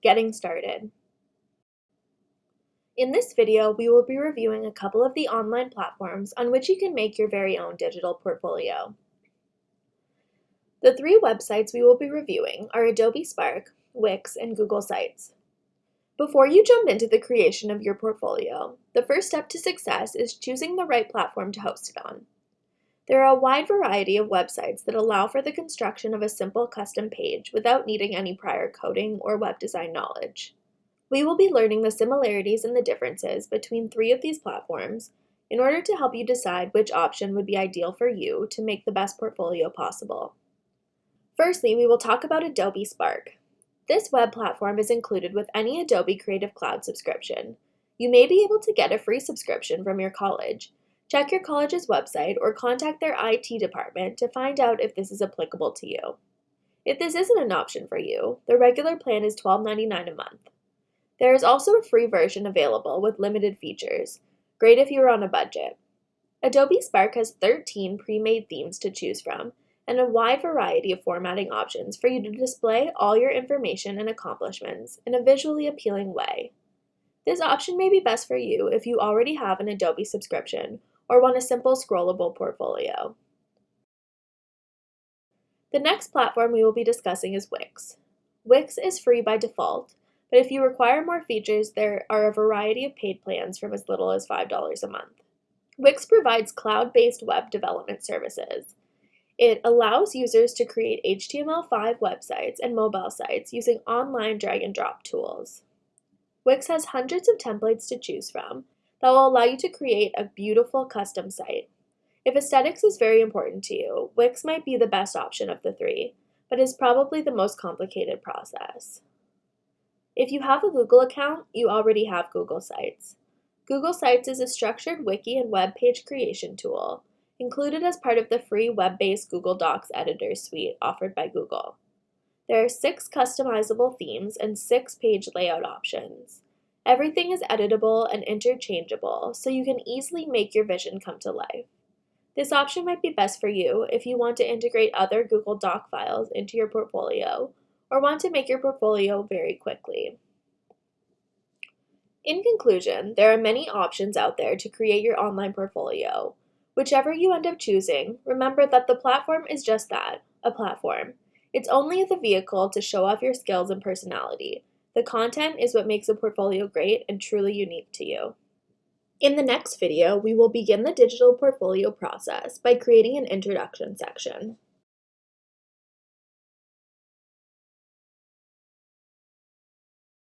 Getting started. In this video, we will be reviewing a couple of the online platforms on which you can make your very own digital portfolio. The three websites we will be reviewing are Adobe Spark, Wix, and Google Sites. Before you jump into the creation of your portfolio, the first step to success is choosing the right platform to host it on. There are a wide variety of websites that allow for the construction of a simple custom page without needing any prior coding or web design knowledge. We will be learning the similarities and the differences between three of these platforms in order to help you decide which option would be ideal for you to make the best portfolio possible. Firstly, we will talk about Adobe Spark. This web platform is included with any Adobe Creative Cloud subscription. You may be able to get a free subscription from your college, Check your college's website or contact their IT department to find out if this is applicable to you. If this isn't an option for you, the regular plan is $12.99 a month. There is also a free version available with limited features, great if you are on a budget. Adobe Spark has 13 pre-made themes to choose from and a wide variety of formatting options for you to display all your information and accomplishments in a visually appealing way. This option may be best for you if you already have an Adobe subscription or want a simple scrollable portfolio. The next platform we will be discussing is Wix. Wix is free by default, but if you require more features, there are a variety of paid plans from as little as $5 a month. Wix provides cloud-based web development services. It allows users to create HTML5 websites and mobile sites using online drag and drop tools. Wix has hundreds of templates to choose from, that will allow you to create a beautiful custom site. If aesthetics is very important to you, Wix might be the best option of the three, but is probably the most complicated process. If you have a Google account, you already have Google Sites. Google Sites is a structured wiki and web page creation tool, included as part of the free web-based Google Docs editor suite offered by Google. There are six customizable themes and six page layout options. Everything is editable and interchangeable, so you can easily make your vision come to life. This option might be best for you if you want to integrate other Google Doc files into your portfolio or want to make your portfolio very quickly. In conclusion, there are many options out there to create your online portfolio. Whichever you end up choosing, remember that the platform is just that, a platform. It's only the vehicle to show off your skills and personality, the content is what makes a portfolio great and truly unique to you. In the next video, we will begin the digital portfolio process by creating an introduction section.